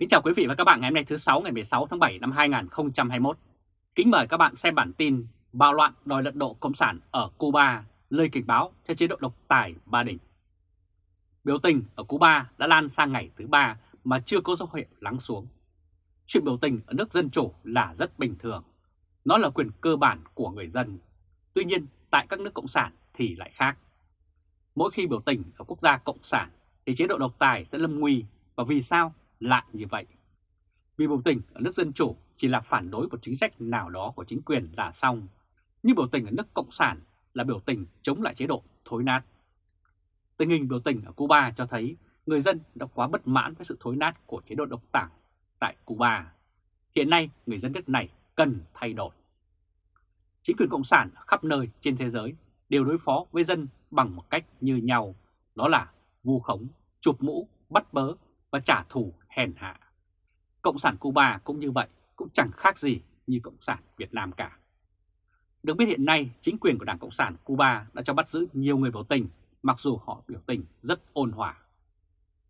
Kính chào quý vị và các bạn ngày hôm nay thứ 6 ngày 16 tháng 7 năm 2021. Kính mời các bạn xem bản tin bạo loạn đòi lật đổ Cộng sản ở Cuba, lời cảnh báo cho chế độ độc tài Ba Đình. Biểu tình ở Cuba đã lan sang ngày thứ ba mà chưa có dấu hiệu lắng xuống. Chuyện biểu tình ở nước dân chủ là rất bình thường. Nó là quyền cơ bản của người dân. Tuy nhiên, tại các nước Cộng sản thì lại khác. Mỗi khi biểu tình ở quốc gia Cộng sản thì chế độ độc tài sẽ lâm nguy và vì sao lại như vậy? Vì biểu tình ở nước Dân Chủ chỉ là phản đối một chính sách nào đó của chính quyền là xong, nhưng biểu tình ở nước Cộng sản là biểu tình chống lại chế độ thối nát. Tình hình biểu tình ở Cuba cho thấy người dân đã quá bất mãn với sự thối nát của chế độ độc tảng tại Cuba. Hiện nay người dân nước này cần thay đổi. Chính quyền Cộng sản khắp nơi trên thế giới đều đối phó với dân bằng một cách như nhau, đó là vu khống, chụp mũ, bắt bớ và trả thù hèn hạ. Cộng sản Cuba cũng như vậy, cũng chẳng khác gì như Cộng sản Việt Nam cả. Được biết hiện nay, chính quyền của Đảng Cộng sản Cuba đã cho bắt giữ nhiều người biểu tình, mặc dù họ biểu tình rất ôn hòa.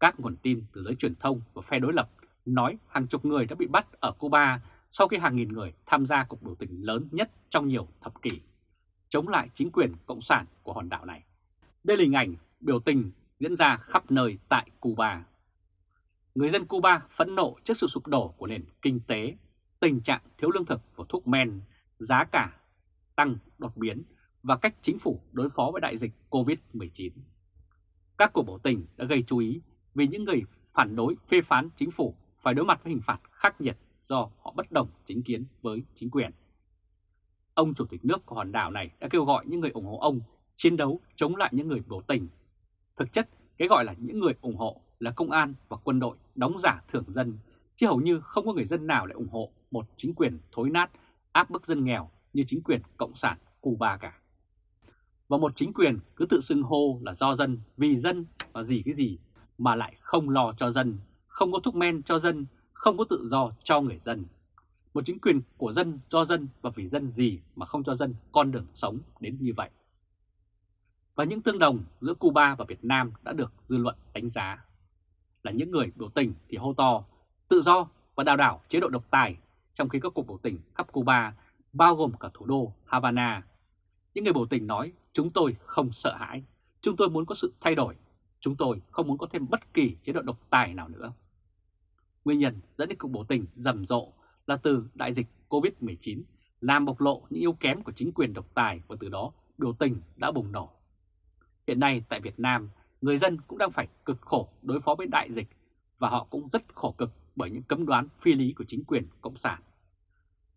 Các nguồn tin từ giới truyền thông và phe đối lập nói hàng chục người đã bị bắt ở Cuba sau khi hàng nghìn người tham gia cuộc biểu tình lớn nhất trong nhiều thập kỷ, chống lại chính quyền Cộng sản của hòn đảo này. Đây là hình ảnh biểu tình diễn ra khắp nơi tại Cuba người dân Cuba phẫn nộ trước sự sụp đổ của nền kinh tế, tình trạng thiếu lương thực và thuốc men, giá cả tăng đột biến và cách chính phủ đối phó với đại dịch COVID-19. Các cuộc biểu tình đã gây chú ý vì những người phản đối phê phán chính phủ phải đối mặt với hình phạt khắc nghiệt do họ bất đồng chính kiến với chính quyền. Ông chủ tịch nước của hòn đảo này đã kêu gọi những người ủng hộ ông chiến đấu chống lại những người biểu tình. Thực chất, cái gọi là những người ủng hộ là công an và quân đội đóng giả thưởng dân, chứ hầu như không có người dân nào lại ủng hộ một chính quyền thối nát, áp bức dân nghèo như chính quyền Cộng sản Cuba cả. Và một chính quyền cứ tự xưng hô là do dân, vì dân và gì cái gì mà lại không lo cho dân, không có thuốc men cho dân, không có tự do cho người dân. Một chính quyền của dân, do dân và vì dân gì mà không cho dân con đường sống đến như vậy. Và những tương đồng giữa Cuba và Việt Nam đã được dư luận đánh giá là những người biểu tình thì hô to tự do và đào đảo chế độ độc tài, trong khi các cuộc biểu tình khắp Cuba bao gồm cả thủ đô Havana. Những người biểu tình nói chúng tôi không sợ hãi, chúng tôi muốn có sự thay đổi, chúng tôi không muốn có thêm bất kỳ chế độ độc tài nào nữa. Nguyên nhân dẫn đến cuộc biểu tình rầm rộ là từ đại dịch Covid-19 làm bộc lộ những yếu kém của chính quyền độc tài và từ đó biểu tình đã bùng nổ. Hiện nay tại Việt Nam, người dân cũng đang phải cực khổ đối phó với đại dịch và họ cũng rất khổ cực bởi những cấm đoán phi lý của chính quyền Cộng sản.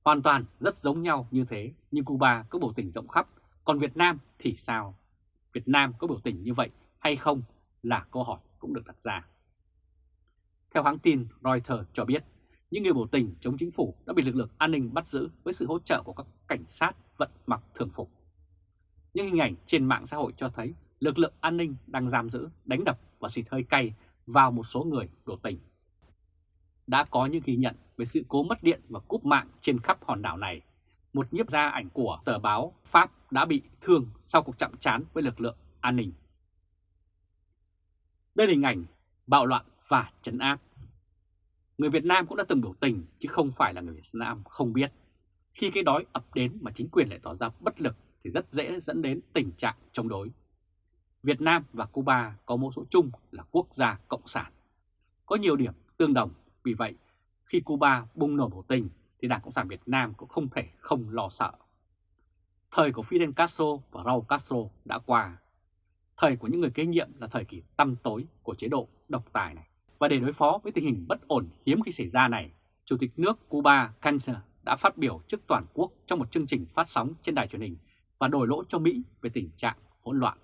Hoàn toàn rất giống nhau như thế, nhưng Cuba có biểu tình rộng khắp, còn Việt Nam thì sao? Việt Nam có biểu tình như vậy hay không là câu hỏi cũng được đặt ra. Theo hãng tin Reuters cho biết, những người biểu tình chống chính phủ đã bị lực lượng an ninh bắt giữ với sự hỗ trợ của các cảnh sát vận mặc thường phục. Những hình ảnh trên mạng xã hội cho thấy lực lượng an ninh đang giam giữ, đánh đập và xịt hơi cay vào một số người biểu tình. Đã có những ghi nhận về sự cố mất điện và cúp mạng trên khắp hòn đảo này. Một nhiếp gia ảnh của tờ báo Pháp đã bị thương sau cuộc chạm trán với lực lượng an ninh. Đây là hình ảnh bạo loạn và trấn áp. Người Việt Nam cũng đã từng biểu tình chứ không phải là người Việt Nam không biết. Khi cái đói ập đến mà chính quyền lại tỏ ra bất lực thì rất dễ dẫn đến tình trạng chống đối. Việt Nam và Cuba có mẫu số chung là quốc gia cộng sản. Có nhiều điểm tương đồng, vì vậy khi Cuba bùng nổ biểu tình thì Đảng Cộng sản Việt Nam cũng không thể không lo sợ. Thời của Fidel Castro và Raúl Castro đã qua. Thời của những người kế nhiệm là thời kỳ tăm tối của chế độ độc tài này. Và để đối phó với tình hình bất ổn hiếm khi xảy ra này, Chủ tịch nước Cuba Cancer đã phát biểu trước toàn quốc trong một chương trình phát sóng trên đài truyền hình và đổi lỗi cho Mỹ về tình trạng hỗn loạn.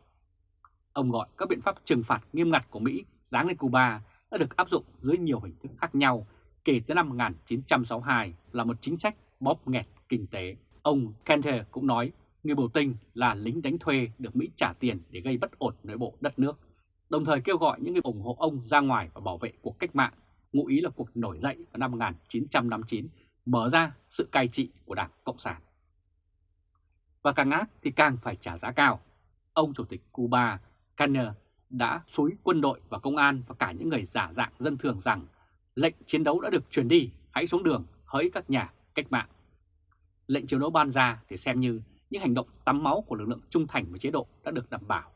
Ông gọi các biện pháp trừng phạt nghiêm ngặt của Mỹ giáng lên Cuba đã được áp dụng dưới nhiều hình thức khác nhau kể từ năm 1962 là một chính sách bóp nghẹt kinh tế. Ông Kenter cũng nói người biểu tình là lính đánh thuê được Mỹ trả tiền để gây bất ổn nội bộ đất nước, đồng thời kêu gọi những người ủng hộ ông ra ngoài và bảo vệ cuộc cách mạng, ngụ ý là cuộc nổi dậy vào năm 1959 mở ra sự cai trị của Đảng Cộng sản. Và càng ác thì càng phải trả giá cao. Ông Chủ tịch Cuba Kanner đã xúi quân đội và công an và cả những người giả dạng dân thường rằng Lệnh chiến đấu đã được truyền đi, hãy xuống đường, hỡi các nhà cách mạng. Lệnh chiến đấu ban ra thì xem như những hành động tắm máu của lực lượng trung thành với chế độ đã được đảm bảo.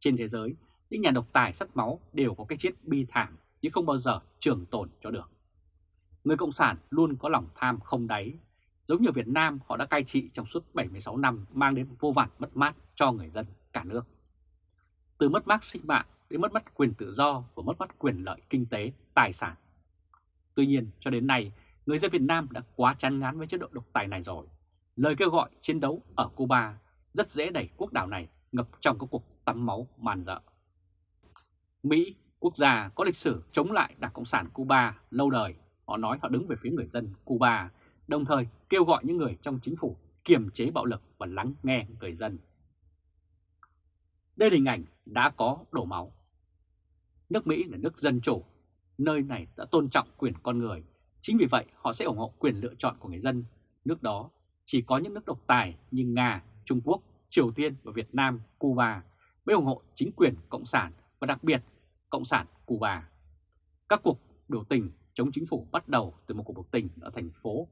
Trên thế giới, những nhà độc tài sắt máu đều có cái chết bi thảm nhưng không bao giờ trường tồn cho được. Người Cộng sản luôn có lòng tham không đáy. Giống như Việt Nam, họ đã cai trị trong suốt 76 năm mang đến vô vàn mất mát cho người dân cả nước. Từ mất mát sinh mạng đến mất mát quyền tự do và mất mát quyền lợi kinh tế, tài sản. Tuy nhiên, cho đến nay, người dân Việt Nam đã quá chán ngán với chế độ độc tài này rồi. Lời kêu gọi chiến đấu ở Cuba rất dễ đẩy quốc đảo này ngập trong các cuộc tắm máu màn dợ. Mỹ, quốc gia có lịch sử chống lại Đảng Cộng sản Cuba lâu đời, họ nói họ đứng về phía người dân Cuba, đồng thời kêu gọi những người trong chính phủ kiềm chế bạo lực và lắng nghe người dân. Đây là hình ảnh đã có đổ máu. Nước Mỹ là nước dân chủ, nơi này đã tôn trọng quyền con người, chính vì vậy họ sẽ ủng hộ quyền lựa chọn của người dân. Nước đó chỉ có những nước độc tài như Nga, Trung Quốc, Triều Tiên và Việt Nam, Cuba mới ủng hộ chính quyền Cộng sản và đặc biệt Cộng sản Cuba. Các cuộc biểu tình chống chính phủ bắt đầu từ một cuộc biểu tình ở thành phố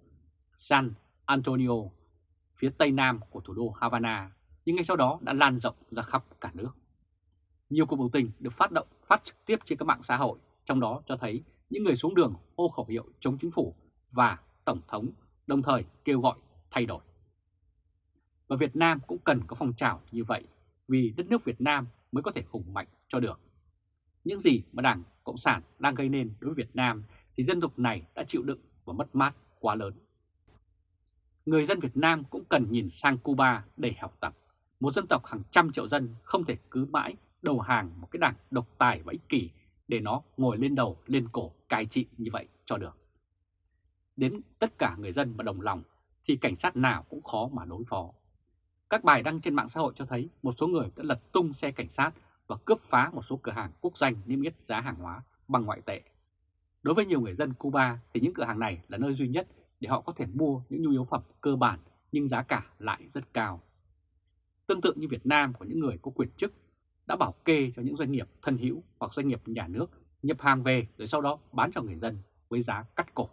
San Antonio, phía tây nam của thủ đô Havana, nhưng ngay sau đó đã lan rộng ra khắp cả nước. Nhiều cuộc biểu tình được phát động phát trực tiếp trên các mạng xã hội, trong đó cho thấy những người xuống đường ô khẩu hiệu chống chính phủ và Tổng thống, đồng thời kêu gọi thay đổi. Và Việt Nam cũng cần có phong trào như vậy, vì đất nước Việt Nam mới có thể hùng mạnh cho được. Những gì mà Đảng Cộng sản đang gây nên đối với Việt Nam thì dân tộc này đã chịu đựng và mất mát quá lớn. Người dân Việt Nam cũng cần nhìn sang Cuba để học tập. Một dân tộc hàng trăm triệu dân không thể cứ mãi đầu hàng một cái đảng độc tài và ích kỷ để nó ngồi lên đầu, lên cổ cai trị như vậy cho được. Đến tất cả người dân mà đồng lòng thì cảnh sát nào cũng khó mà đối phó. Các bài đăng trên mạng xã hội cho thấy một số người đã lật tung xe cảnh sát và cướp phá một số cửa hàng quốc doanh niêm yết giá hàng hóa bằng ngoại tệ. Đối với nhiều người dân Cuba thì những cửa hàng này là nơi duy nhất để họ có thể mua những nhu yếu phẩm cơ bản nhưng giá cả lại rất cao. Tương tự như Việt Nam của những người có quyền chức đã bảo kê cho những doanh nghiệp thân hữu hoặc doanh nghiệp nhà nước nhập hàng về rồi sau đó bán cho người dân với giá cắt cổ.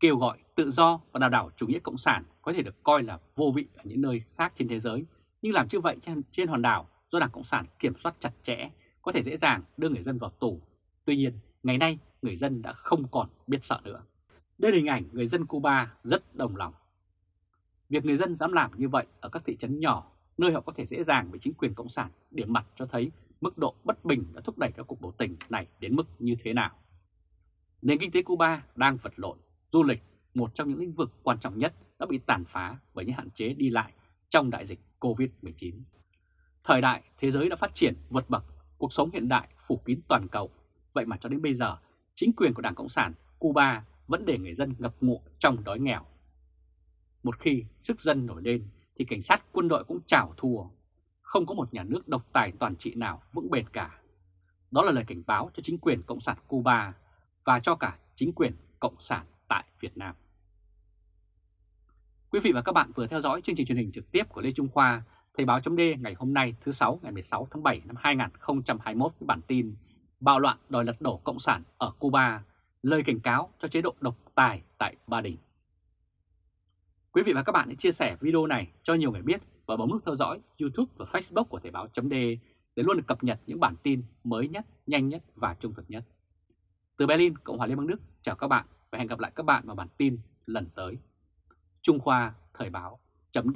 Kêu gọi tự do và đào đảo chủ nghĩa cộng sản có thể được coi là vô vị ở những nơi khác trên thế giới, nhưng làm như vậy trên, trên hòn đảo do Đảng Cộng sản kiểm soát chặt chẽ có thể dễ dàng đưa người dân vào tù. Tuy nhiên, ngày nay người dân đã không còn biết sợ nữa. Đây là hình ảnh người dân Cuba rất đồng lòng. Việc người dân dám làm như vậy ở các thị trấn nhỏ, nơi họ có thể dễ dàng bị chính quyền Cộng sản điểm mặt cho thấy mức độ bất bình đã thúc đẩy các cuộc biểu tình này đến mức như thế nào. Nền kinh tế Cuba đang vật lộn, du lịch, một trong những lĩnh vực quan trọng nhất đã bị tàn phá bởi những hạn chế đi lại trong đại dịch COVID-19. Thời đại thế giới đã phát triển vượt bậc, cuộc sống hiện đại phủ kín toàn cầu. Vậy mà cho đến bây giờ, chính quyền của Đảng Cộng sản Cuba vẫn để người dân ngập ngụa trong đói nghèo. Một khi sức dân nổi lên thì cảnh sát quân đội cũng chảo thua. Không có một nhà nước độc tài toàn trị nào vững bền cả. Đó là lời cảnh báo cho chính quyền Cộng sản Cuba và cho cả chính quyền Cộng sản tại Việt Nam. Quý vị và các bạn vừa theo dõi chương trình truyền hình trực tiếp của Lê Trung Khoa, Thời báo chấm ngày hôm nay thứ 6 ngày 16 tháng 7 năm 2021 với bản tin Bạo loạn đòi lật đổ Cộng sản ở Cuba, lời cảnh cáo cho chế độ độc tài tại Ba Đình. Quý vị và các bạn hãy chia sẻ video này cho nhiều người biết và bấm nút theo dõi YouTube và Facebook của Thời báo chấm để luôn được cập nhật những bản tin mới nhất, nhanh nhất và trung thực nhất. Từ Berlin, Cộng hòa Liên bang Đức, chào các bạn và hẹn gặp lại các bạn vào bản tin lần tới. Trung Khoa Thời báo chấm